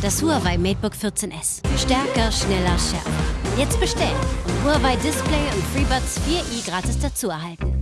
Das Huawei MateBook 14S. Stärker, schneller, schärfer. Jetzt bestellen und Huawei Display und FreeBuds 4i gratis dazu erhalten.